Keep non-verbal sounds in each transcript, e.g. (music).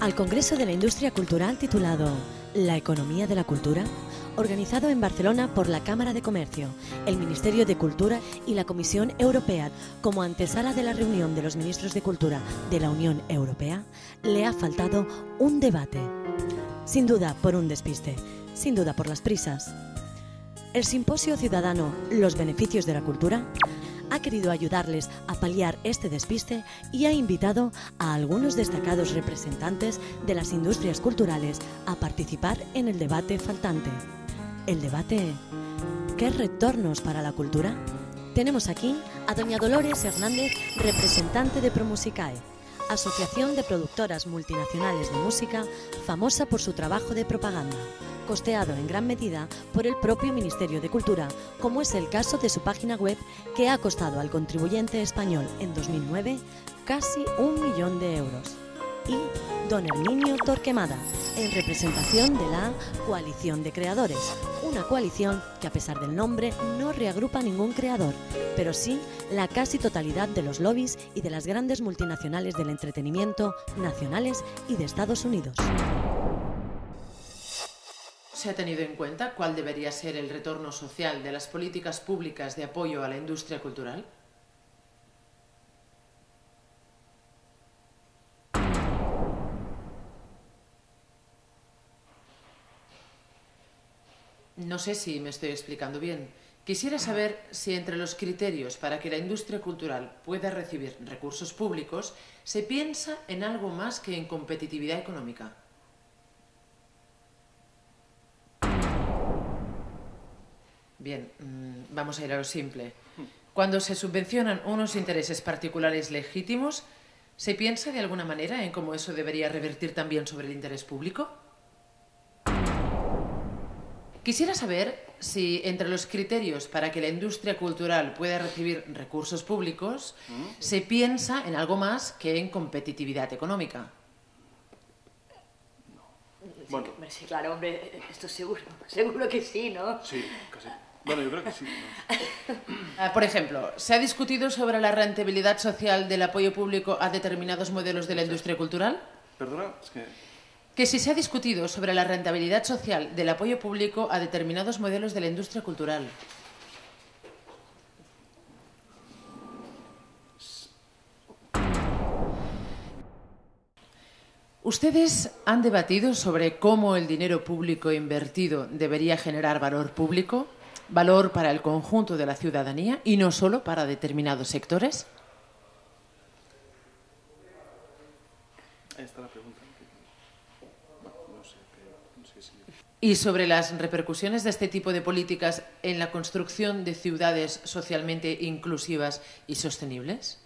Al Congreso de la Industria Cultural titulado La economía de la cultura, organizado en Barcelona por la Cámara de Comercio, el Ministerio de Cultura y la Comisión Europea como antesala de la reunión de los ministros de Cultura de la Unión Europea, le ha faltado un debate. Sin duda por un despiste, sin duda por las prisas. El simposio ciudadano Los beneficios de la cultura ha querido ayudarles a paliar este despiste y ha invitado a algunos destacados representantes de las industrias culturales a participar en el debate faltante. El debate ¿Qué retornos para la cultura? Tenemos aquí a doña Dolores Hernández, representante de Promusicae, Asociación de Productoras Multinacionales de Música, famosa por su trabajo de propaganda costeado en gran medida por el propio Ministerio de Cultura, como es el caso de su página web que ha costado al contribuyente español en 2009 casi un millón de euros. Y Don Herminio Torquemada, en representación de la Coalición de Creadores, una coalición que a pesar del nombre no reagrupa ningún creador, pero sí la casi totalidad de los lobbies y de las grandes multinacionales del entretenimiento nacionales y de Estados Unidos. ¿Se ha tenido en cuenta cuál debería ser el retorno social de las políticas públicas de apoyo a la industria cultural? No sé si me estoy explicando bien. Quisiera saber si entre los criterios para que la industria cultural pueda recibir recursos públicos se piensa en algo más que en competitividad económica. Bien, mm, vamos a ir a lo simple. Cuando se subvencionan unos intereses particulares legítimos, ¿se piensa de alguna manera en cómo eso debería revertir también sobre el interés público? Quisiera saber si entre los criterios para que la industria cultural pueda recibir recursos públicos se piensa en algo más que en competitividad económica. Bueno. Sí, claro, hombre, esto seguro, seguro que sí, ¿no? Sí, casi. Bueno, yo creo que sí. Ah, por ejemplo, ¿se ha discutido sobre la rentabilidad social del apoyo público a determinados modelos de la industria cultural? Perdona, es que... Que si se ha discutido sobre la rentabilidad social del apoyo público a determinados modelos de la industria cultural. ¿Ustedes han debatido sobre cómo el dinero público invertido debería generar valor público? Valor para el conjunto de la ciudadanía y no solo para determinados sectores? Esta la pregunta. ¿Y sobre las repercusiones de este tipo de políticas en la construcción de ciudades socialmente inclusivas y sostenibles?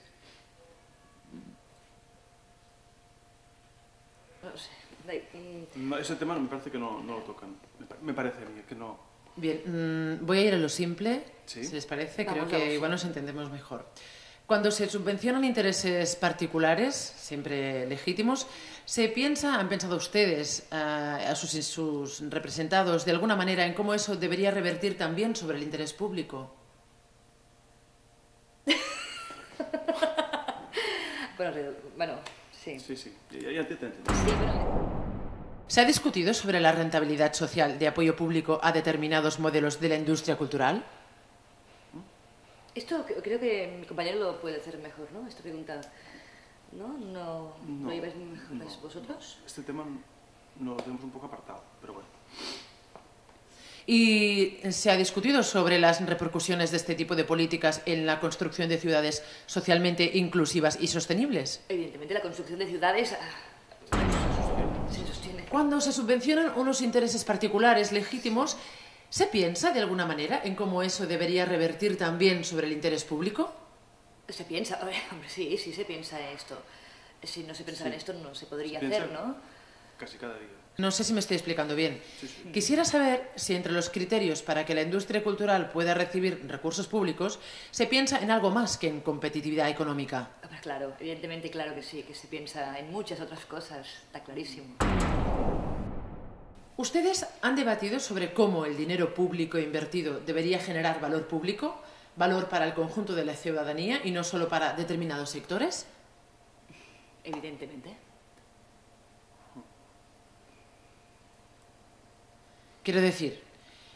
No, ese tema me parece que no, no lo tocan. Me parece que no, Bien, mm, voy a ir a lo simple, si les parece, creo que igual nos entendemos mejor. Cuando se subvencionan intereses particulares, siempre legítimos, ¿se piensa, han pensado ustedes, a, sus, sus, representados, de alguna manera en cómo eso debería revertir también sobre el interés público? (laughs) bueno, bueno, sí. Sí, sí, ya, ya te entiendo. Sí, pero... ¿Se ha discutido sobre la rentabilidad social de apoyo público a determinados modelos de la industria cultural? Esto creo que mi compañero lo puede hacer mejor, ¿no? Esta pregunta, ¿no? ¿No, no, lo lleváis mejor vosotros? Este tema no lo tenemos un poco apartado, pero bueno. ¿Y se ha discutido sobre las repercusiones de este tipo de políticas en la construcción de ciudades socialmente inclusivas y sostenibles? Evidentemente, la construcción de ciudades cuando se subvencionan unos intereses particulares legítimos, ¿se piensa de alguna manera en cómo eso debería revertir también sobre el interés público? Se piensa, (laughs) hombre, sí, sí se piensa en esto. Si no se pensara en esto no se podría hacer, ¿no? Casi cada día. No sé si me estoy explicando bien. Quisiera saber si entre los criterios para que la industria cultural pueda recibir recursos públicos se piensa en algo más que en competitividad económica. Claro, evidentemente claro que sí, que se piensa en muchas otras cosas, está clarísimo. ¿Ustedes han debatido sobre cómo el dinero público invertido debería generar valor público? valor para el conjunto de la ciudadanía y no solo para determinados sectores? Evidentemente. Quiero decir,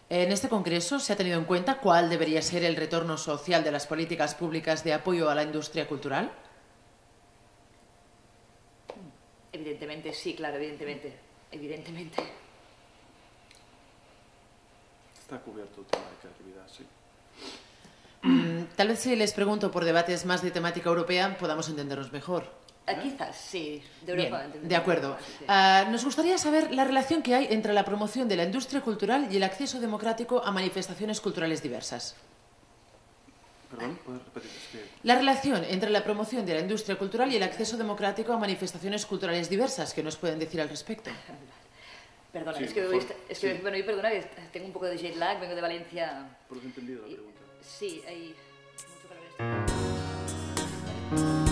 en este Congreso se ha tenido en cuenta cuál debería ser el retorno social de las políticas públicas de apoyo a la industria cultural. Evidentemente, sí, claro, evidentemente. Evidentemente. Está cubierto el tema de creatividad, sí. Mm, tal vez si les pregunto por debates más de temática europea podamos entendernos mejor. Ah, quizás, sí. De Europa. Bien, de acuerdo. Ah, nos gustaría saber la relación que hay entre la promoción de la industria cultural y el acceso democrático a manifestaciones culturales diversas. Perdón, ¿puedes repetir? La relación entre la promoción de la industria cultural y el acceso democrático a manifestaciones culturales diversas. ¿Qué nos pueden decir al respecto? (laughs) Perdona, es que, hoy, es que bueno, y perdona, tengo un poco de jet lag, vengo de Valencia. Por lo entendido la pregunta. Sí, hay mucho calor.